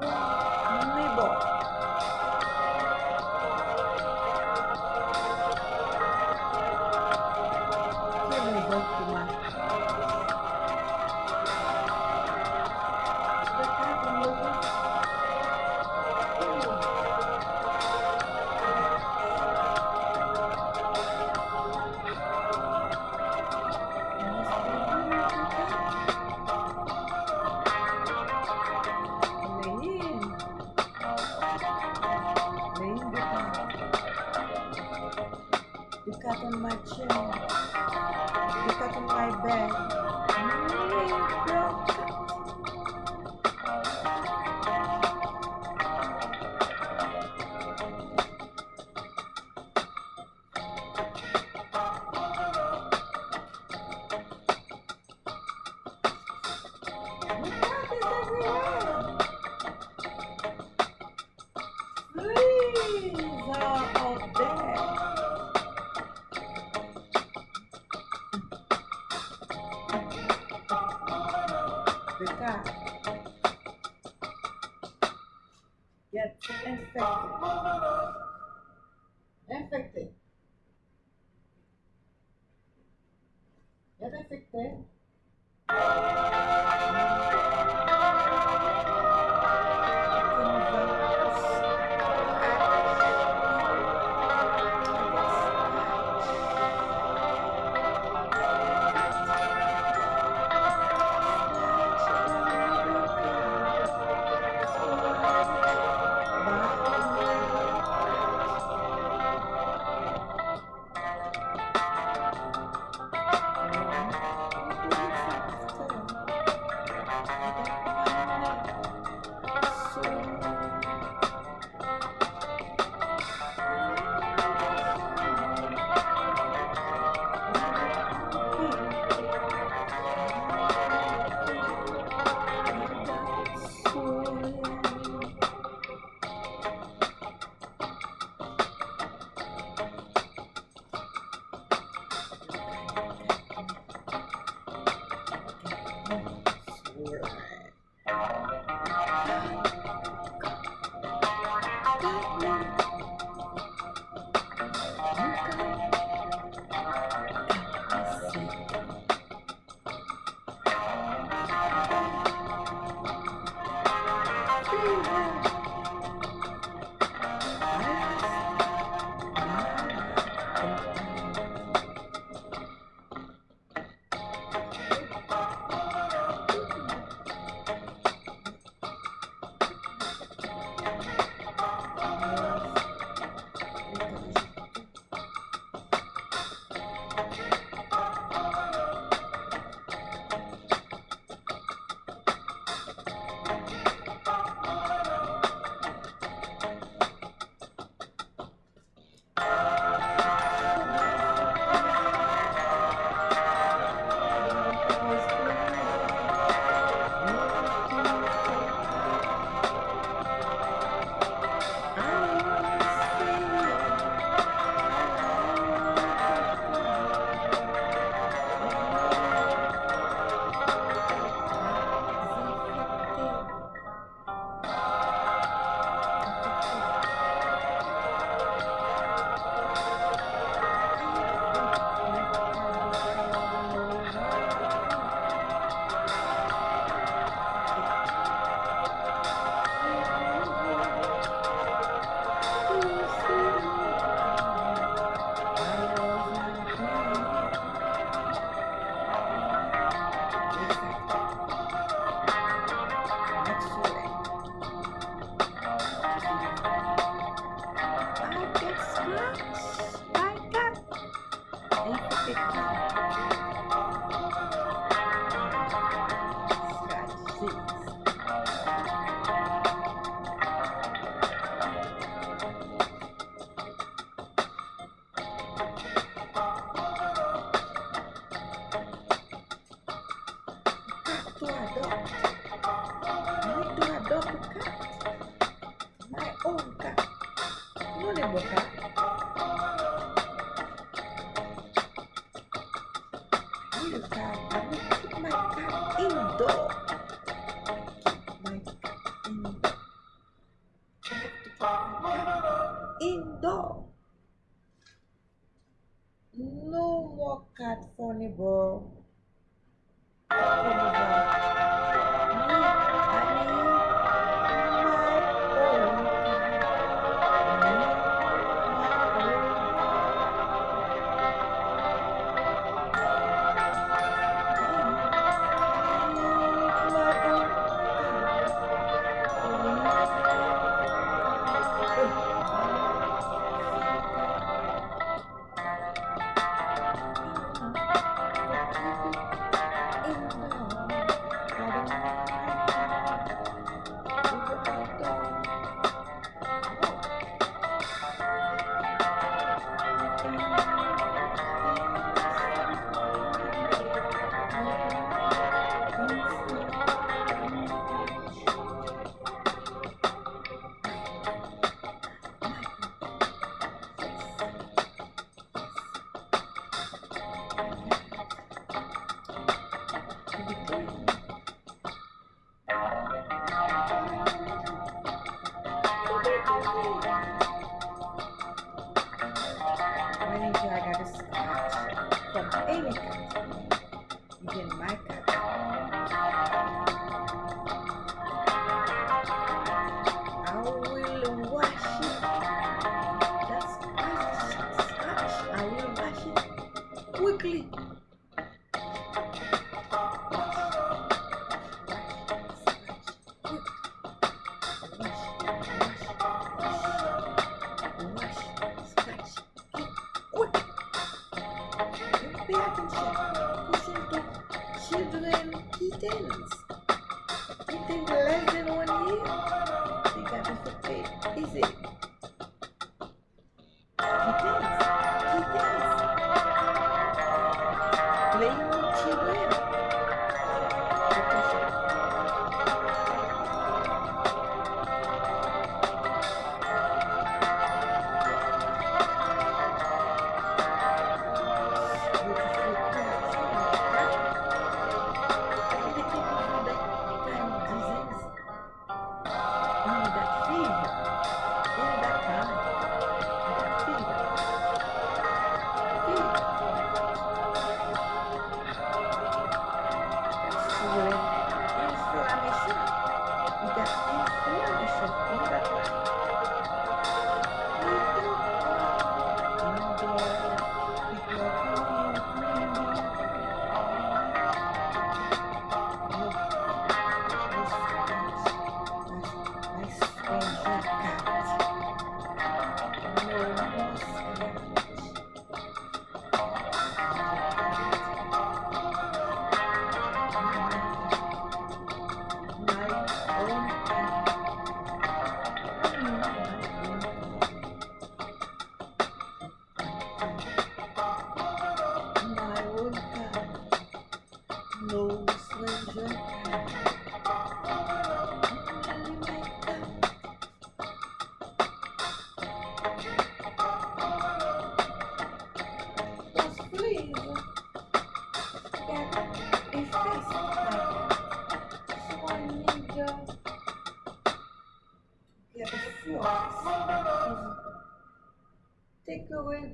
ไ you got on my chin. You got on my bed. Get infected. ど When did I got a scotch from Amy? You get my.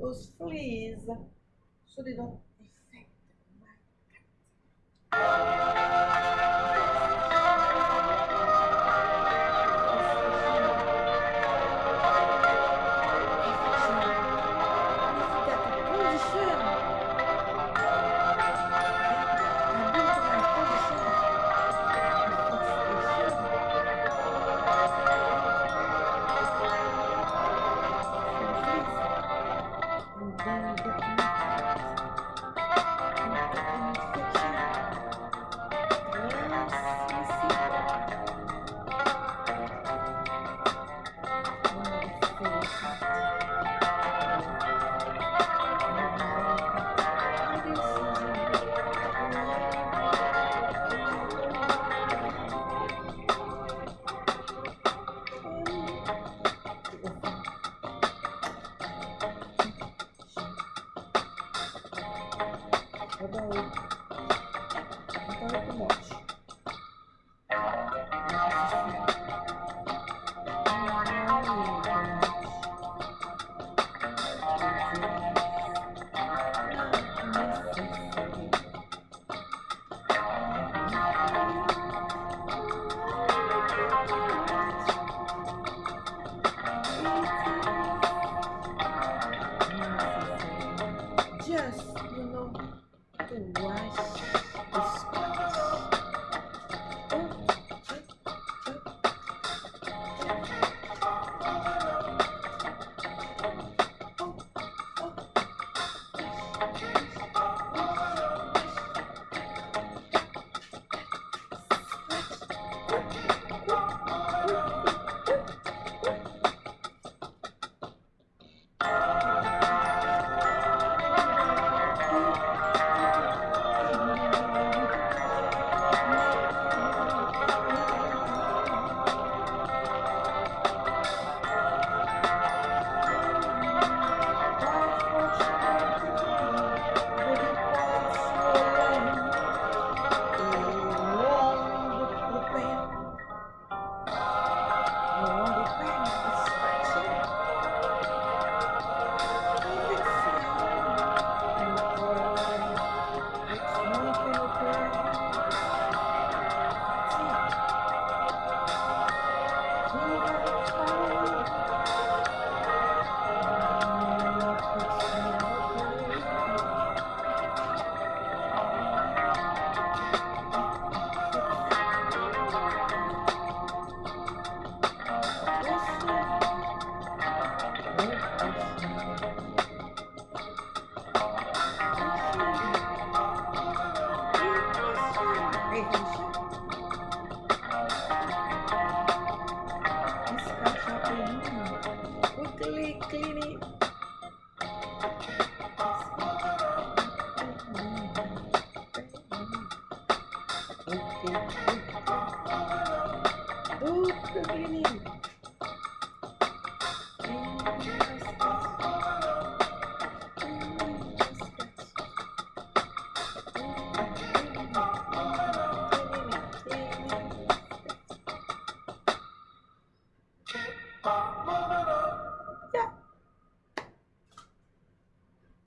os fleas, solidão muito monte. Just, you know, to wash the Do the cleaning.